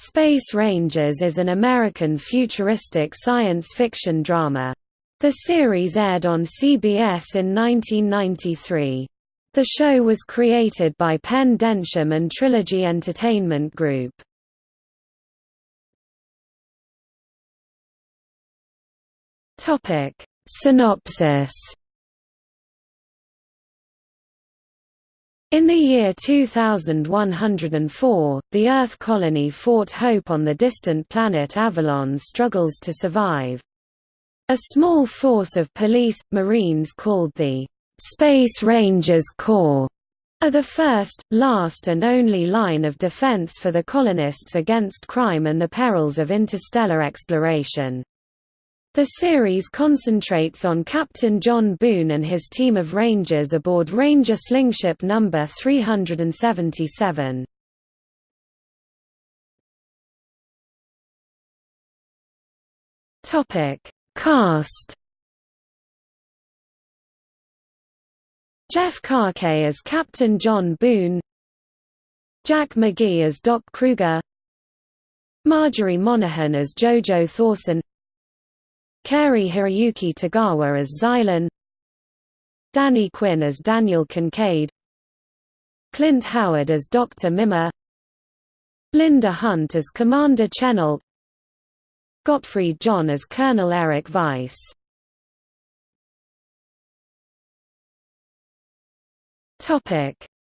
Space Rangers is an American futuristic science fiction drama. The series aired on CBS in 1993. The show was created by Pen Densham and Trilogy Entertainment Group. Synopsis In the year 2104, the Earth colony Fort Hope on the distant planet Avalon struggles to survive. A small force of police, marines called the Space Rangers Corps are the first, last and only line of defense for the colonists against crime and the perils of interstellar exploration. The series concentrates on Captain John Boone and his team of Rangers aboard Ranger Slingship No. 377. Cast Jeff Kaake as Captain John Boone Jack McGee as Doc Kruger Marjorie Monaghan as Jojo Thorson Cary Hiroyuki Tagawa as Zylyn Danny Quinn as Daniel Kincaid Clint Howard as Dr. Mimmer Linda Hunt as Commander Chenault Gottfried John as Colonel Eric Weiss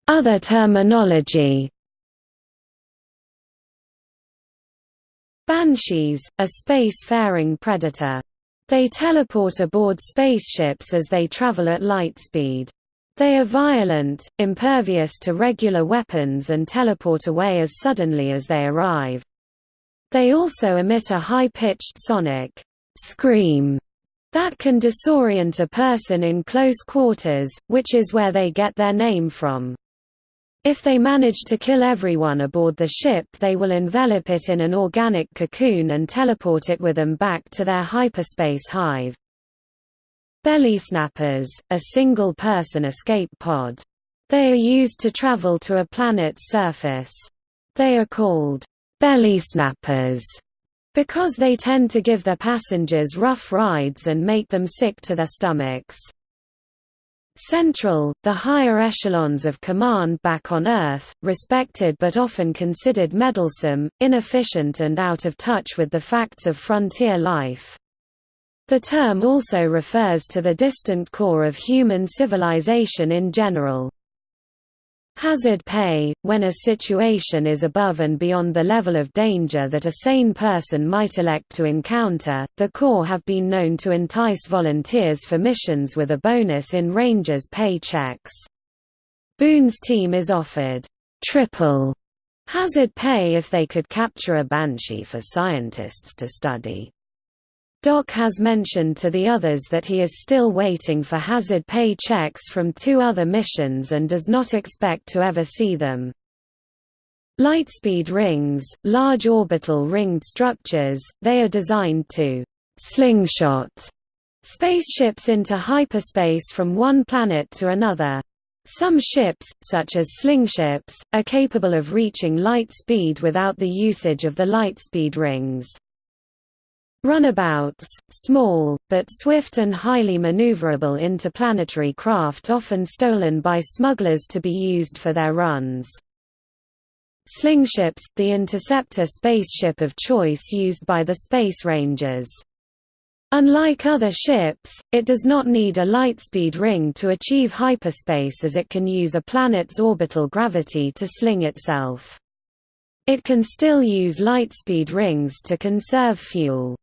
Other terminology Banshees, a space-faring predator they teleport aboard spaceships as they travel at light speed. They are violent, impervious to regular weapons and teleport away as suddenly as they arrive. They also emit a high-pitched sonic scream that can disorient a person in close quarters, which is where they get their name from. If they manage to kill everyone aboard the ship they will envelop it in an organic cocoon and teleport it with them back to their hyperspace hive. Belly snappers, a single-person escape pod. They are used to travel to a planet's surface. They are called belly snappers because they tend to give their passengers rough rides and make them sick to their stomachs. Central, the higher echelons of command back on Earth, respected but often considered meddlesome, inefficient and out of touch with the facts of frontier life. The term also refers to the distant core of human civilization in general. Hazard pay – When a situation is above and beyond the level of danger that a sane person might elect to encounter, the Corps have been known to entice volunteers for missions with a bonus in Rangers' pay checks. Boone's team is offered triple hazard pay if they could capture a Banshee for scientists to study. Doc has mentioned to the others that he is still waiting for hazard pay checks from two other missions and does not expect to ever see them. Lightspeed rings, large orbital ringed structures, they are designed to «slingshot» spaceships into hyperspace from one planet to another. Some ships, such as slingships, are capable of reaching light speed without the usage of the lightspeed rings. Runabouts, small, but swift and highly maneuverable interplanetary craft often stolen by smugglers to be used for their runs. Slingships, the interceptor spaceship of choice used by the Space Rangers. Unlike other ships, it does not need a lightspeed ring to achieve hyperspace as it can use a planet's orbital gravity to sling itself. It can still use lightspeed rings to conserve fuel.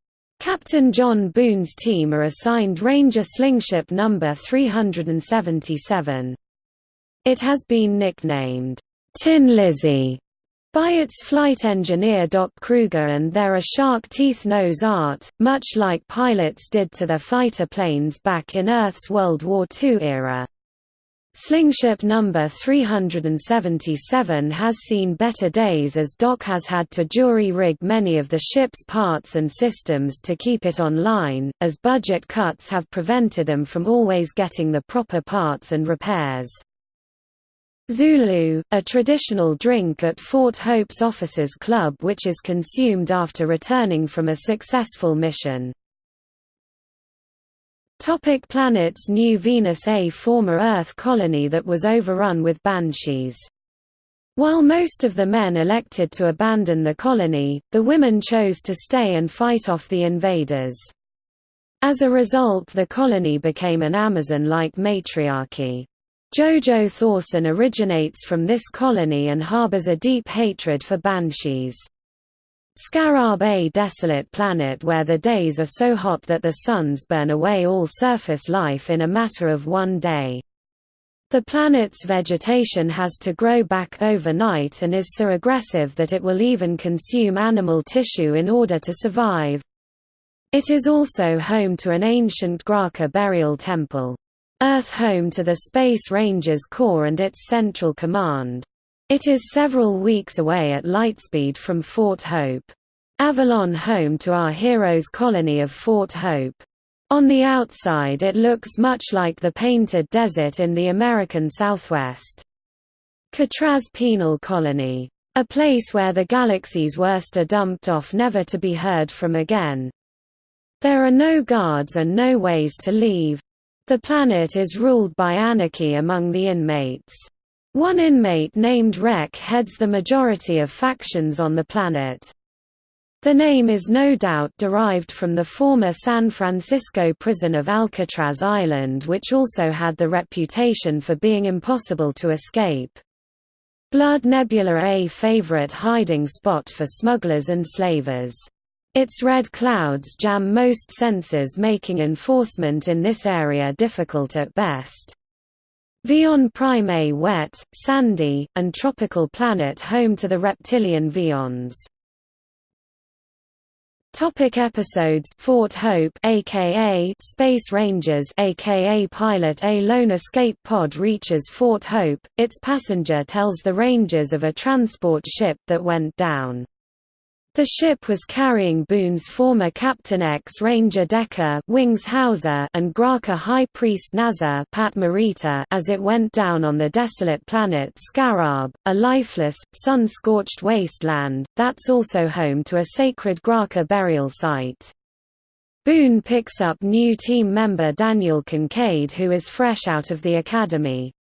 Captain John Boone's team are assigned Ranger Slingship No. 377. It has been nicknamed, Tin Lizzie, by its flight engineer Doc Kruger and there are shark teeth nose art, much like pilots did to their fighter planes back in Earth's World War II era. Slingship number 377 has seen better days as Doc has had to jury-rig many of the ship's parts and systems to keep it online, as budget cuts have prevented them from always getting the proper parts and repairs. Zulu, a traditional drink at Fort Hope's Officers Club which is consumed after returning from a successful mission. Topic planets New Venus A former Earth colony that was overrun with banshees. While most of the men elected to abandon the colony, the women chose to stay and fight off the invaders. As a result the colony became an Amazon-like matriarchy. Jojo Thorson originates from this colony and harbors a deep hatred for banshees. Scarab a desolate planet where the days are so hot that the suns burn away all surface life in a matter of one day. The planet's vegetation has to grow back overnight and is so aggressive that it will even consume animal tissue in order to survive. It is also home to an ancient Graaka burial temple. Earth home to the Space Rangers Corps and its Central Command. It is several weeks away at lightspeed from Fort Hope. Avalon home to our hero's colony of Fort Hope. On the outside it looks much like the painted desert in the American Southwest. Catraz Penal Colony. A place where the galaxy's worst are dumped off never to be heard from again. There are no guards and no ways to leave. The planet is ruled by anarchy among the inmates. One inmate named Rek heads the majority of factions on the planet. The name is no doubt derived from the former San Francisco prison of Alcatraz Island which also had the reputation for being impossible to escape. Blood Nebula a favorite hiding spot for smugglers and slavers. Its red clouds jam most sensors making enforcement in this area difficult at best. Vion Prime a wet, sandy, and tropical planet home to the reptilian Vions. Topic episodes Fort Hope aka Space Rangers aka Pilot A lone escape pod reaches Fort Hope, its passenger tells the Rangers of a transport ship that went down. The ship was carrying Boone's former Captain X-Ranger Decker Wings Hauser and Graaka High Priest Nazar Pat Morita as it went down on the desolate planet Scarab, a lifeless, sun-scorched wasteland, that's also home to a sacred Graaka burial site. Boone picks up new team member Daniel Kincaid who is fresh out of the academy.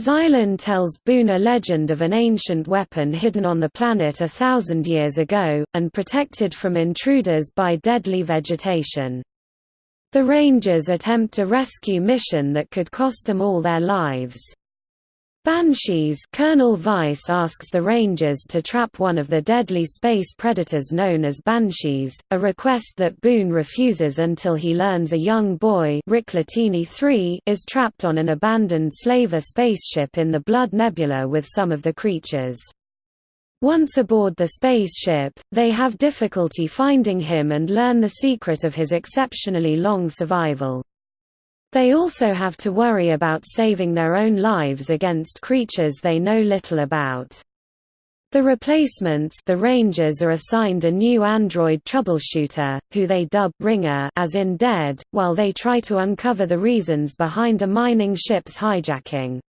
Zylyn tells Boone a legend of an ancient weapon hidden on the planet a thousand years ago, and protected from intruders by deadly vegetation. The Rangers attempt a rescue mission that could cost them all their lives. Banshees Colonel Weiss asks the Rangers to trap one of the deadly space predators known as Banshees, a request that Boone refuses until he learns a young boy Rick Latini III is trapped on an abandoned slaver spaceship in the Blood Nebula with some of the creatures. Once aboard the spaceship, they have difficulty finding him and learn the secret of his exceptionally long survival. They also have to worry about saving their own lives against creatures they know little about. The replacements the Rangers are assigned a new android troubleshooter, who they dub Ringer as in Dead, while they try to uncover the reasons behind a mining ship's hijacking.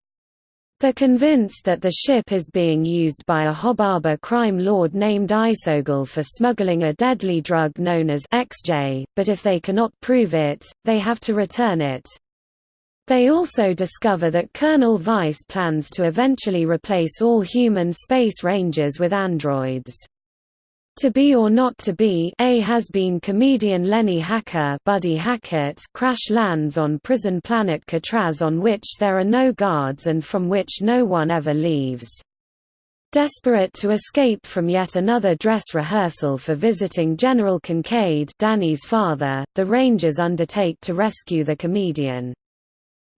They're convinced that the ship is being used by a Hobaba crime lord named Isogol for smuggling a deadly drug known as XJ, but if they cannot prove it, they have to return it. They also discover that Colonel Weiss plans to eventually replace all human space rangers with androids. To Be or Not to Be A has been comedian Lenny Hacker Buddy Hackett crash lands on prison planet Catraz on which there are no guards and from which no one ever leaves. Desperate to escape from yet another dress rehearsal for visiting General Kincaid Danny's father, the Rangers undertake to rescue the comedian.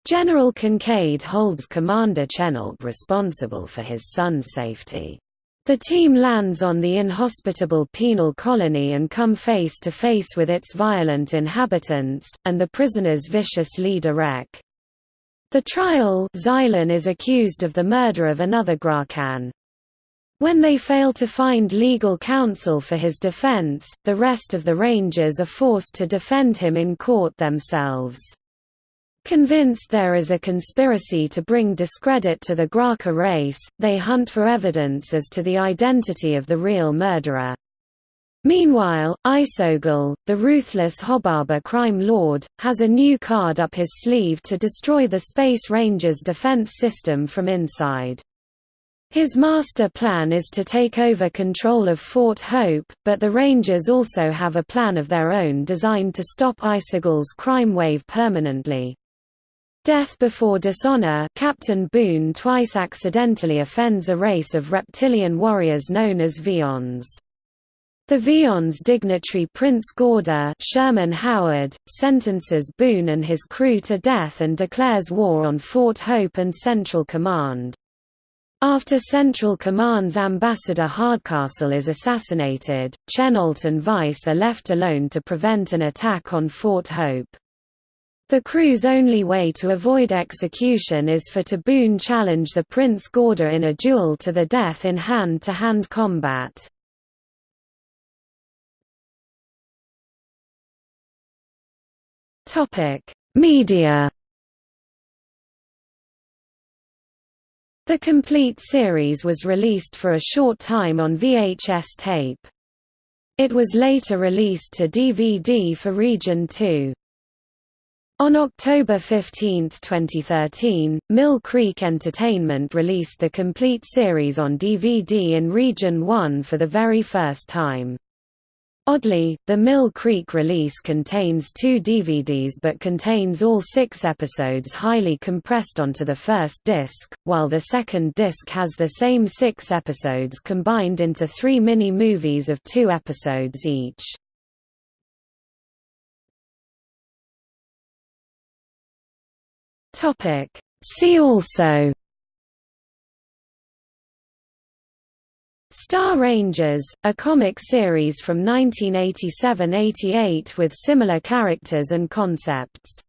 General Kincaid holds Commander Chenault responsible for his son's safety. The team lands on the inhospitable penal colony and come face to face with its violent inhabitants, and the prisoner's vicious leader Rek. The trial Zylyn is accused of the murder of another Graakan. When they fail to find legal counsel for his defense, the rest of the Rangers are forced to defend him in court themselves. Convinced there is a conspiracy to bring discredit to the Graaka race, they hunt for evidence as to the identity of the real murderer. Meanwhile, Isogol, the ruthless Hobaba crime lord, has a new card up his sleeve to destroy the Space Rangers defense system from inside. His master plan is to take over control of Fort Hope, but the Rangers also have a plan of their own designed to stop Isogol's crime wave permanently. Death Before Dishonor Captain Boone twice accidentally offends a race of reptilian warriors known as Vions. The Vions dignitary Prince Gorda Sherman Howard, sentences Boone and his crew to death and declares war on Fort Hope and Central Command. After Central Command's ambassador Hardcastle is assassinated, Chenault and Weiss are left alone to prevent an attack on Fort Hope. The crew's only way to avoid execution is for to Boone challenge the Prince Gorda in a duel to the death in hand-to-hand -hand combat. Media The complete series was released for a short time on VHS tape. It was later released to DVD for Region 2. On October 15, 2013, Mill Creek Entertainment released the complete series on DVD in Region 1 for the very first time. Oddly, the Mill Creek release contains two DVDs but contains all six episodes highly compressed onto the first disc, while the second disc has the same six episodes combined into three mini-movies of two episodes each. Topic. See also Star Rangers, a comic series from 1987–88 with similar characters and concepts